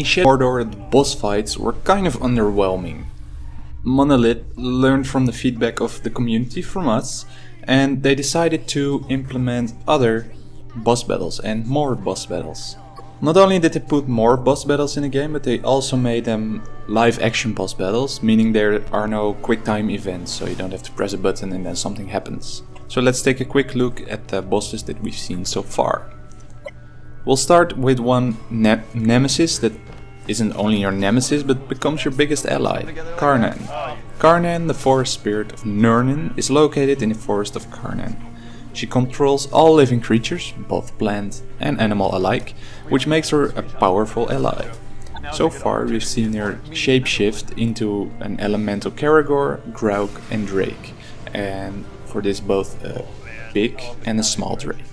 In Shadow Mordor, the boss fights were kind of underwhelming. Monolith learned from the feedback of the community from us and they decided to implement other boss battles and more boss battles. Not only did they put more boss battles in the game, but they also made them live action boss battles, meaning there are no quick time events, so you don't have to press a button and then something happens. So let's take a quick look at the bosses that we've seen so far. We'll start with one ne nemesis that isn't only your nemesis but becomes your biggest ally, Carnán. Carnán, the forest spirit of Nurnen, is located in the forest of Carnán. She controls all living creatures, both plant and animal alike, which makes her a powerful ally. So far we've seen her shapeshift into an elemental Caragor, Graug and Drake, and for this both a big and a small Drake.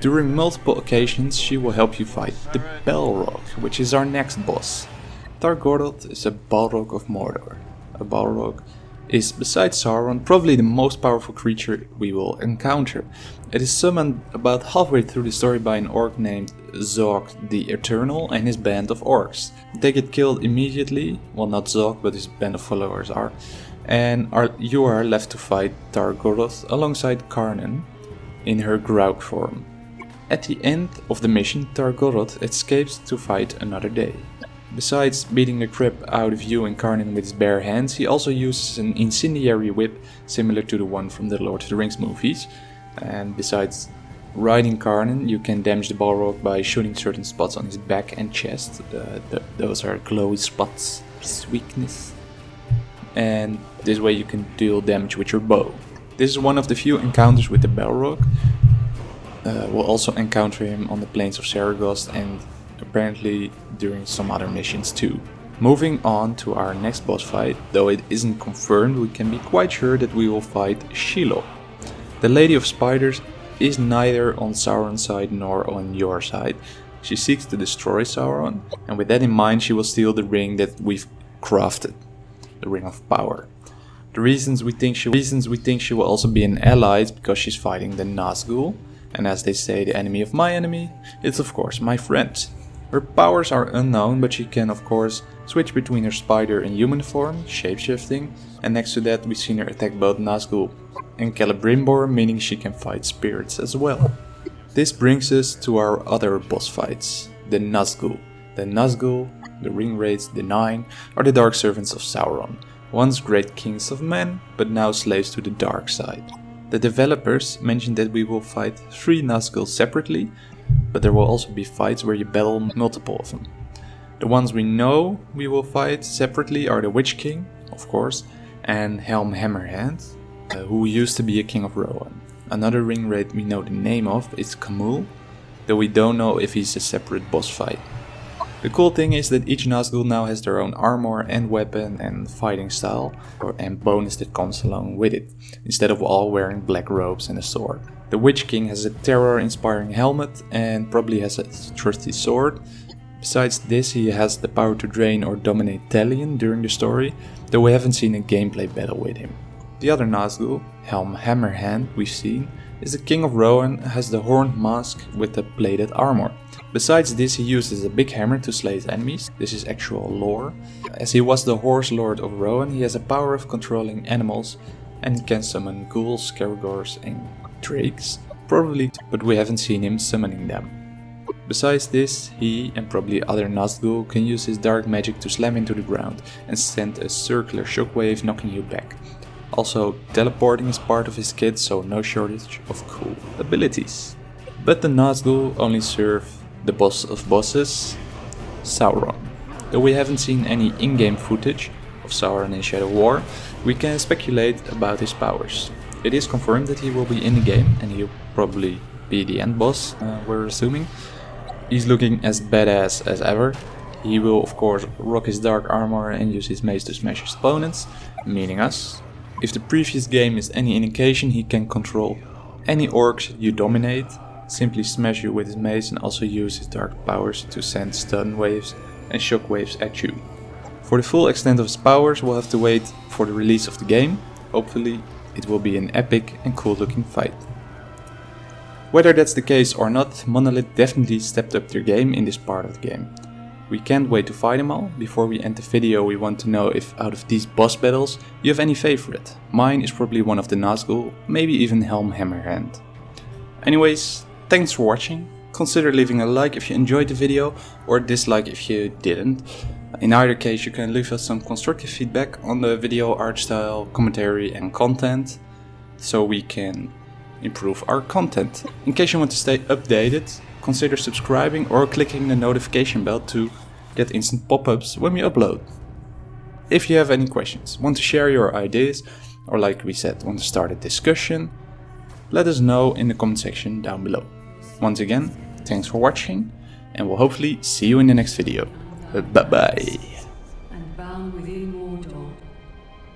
During multiple occasions she will help you fight the Balrog, which is our next boss. Tar-Goroth is a Balrog of Mordor. A Balrog is, besides Sauron, probably the most powerful creature we will encounter. It is summoned about halfway through the story by an orc named Zog the Eternal and his band of orcs. They get killed immediately, well not Zog but his band of followers are, and are, you are left to fight Tar-Goroth alongside Carnán in her Graug form. At the end of the mission, Tar-Goroth escapes to fight another day. Besides beating the crap out of you and Carnán with his bare hands, he also uses an incendiary whip similar to the one from the Lord of the Rings movies. And besides riding Carnán, you can damage the Balrog by shooting certain spots on his back and chest. Uh, th those are glowy spots, his weakness. And this way you can deal damage with your bow. This is one of the few encounters with the Balrog. Uh, we'll also encounter him on the plains of Seregost and apparently during some other missions too. Moving on to our next boss fight, though it isn't confirmed, we can be quite sure that we will fight Shelob. The Lady of Spiders is neither on Sauron's side nor on your side. She seeks to destroy Sauron, and with that in mind she will steal the ring that we've crafted, the Ring of Power. The reasons we think she reasons we think she will also be an ally is because she's fighting the Nazgul, and as they say, the enemy of my enemy, it's of course my friend. Her powers are unknown, but she can of course switch between her spider and human form, shapeshifting, and next to that we've seen her attack both Nazgul and Celebrimbor, meaning she can fight spirits as well. This brings us to our other boss fights, the Nazgul. The Nazgul, the Ringwraiths, the Nine, are the dark servants of Sauron, once great kings of men, but now slaves to the dark side. The developers mentioned that we will fight three Nazgul separately, but there will also be fights where you battle multiple of them. The ones we know we will fight separately are the Witch King, of course, and Helm Hammerhand, uh, who used to be a king of Rohan. Another ring Ringwraith we know the name of is Khamûl, though we don't know if he's a separate boss fight. The cool thing is that each Nazgul now has their own armor and weapon and fighting style, and bonus that comes along with it, instead of all wearing black robes and a sword. The Witch King has a terror-inspiring helmet and probably has a trusty sword. Besides this, he has the power to drain or dominate Talion during the story, though we haven't seen a gameplay battle with him. The other Nazgul, Helm Hammerhand, we've seen, is the King of Rohan has the horned mask with the plated armor. Besides this he uses a big hammer to slay his enemies, this is actual lore. As he was the horse lord of Rohan he has a power of controlling animals and can summon ghouls, caragors and drakes, probably, but we haven't seen him summoning them. Besides this, he and probably other Nazgul can use his dark magic to slam into the ground and send a circular shockwave knocking you back. Also, teleporting is part of his kit, so no shortage of cool abilities. But the Nazgul only serve the boss of bosses, Sauron. Though we haven't seen any in-game footage of Sauron in Shadow War, we can speculate about his powers. It is confirmed that he will be in the game and he'll probably be the end boss, uh, we're assuming. He's looking as badass as ever. He will of course rock his dark armor and use his mace to smash his opponents, meaning us. If the previous game is any indication, he can control any orcs you dominate, simply smash you with his mace and also use his dark powers to send stun waves and shock waves at you. For the full extent of his powers we'll have to wait for the release of the game, hopefully it will be an epic and cool looking fight. Whether that's the case or not, Monolith definitely stepped up their game in this part of the game. We can't wait to fight them all. Before we end the video we want to know if out of these boss battles you have any favorite. Mine is probably one of the Nazgul, maybe even Helm Hammerhand. Anyways, thanks for watching. Consider leaving a like if you enjoyed the video or dislike if you didn't. In either case you can leave us some constructive feedback on the video art style, commentary and content so we can improve our content. In case you want to stay updated, consider subscribing or clicking the notification bell to get instant pop-ups when we upload. If you have any questions, want to share your ideas, or like we said, want to start a discussion, let us know in the comment section down below. Once again, thanks for watching, and we'll hopefully see you in the next video. Bye bye. and bound within Mordor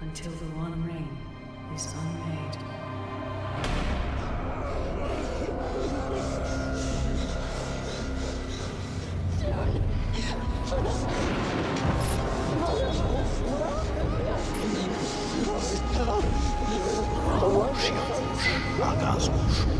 until the One Ring is unmade. Finally,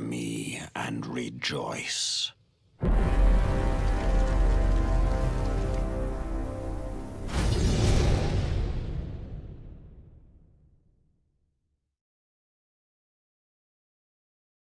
me and rejoice.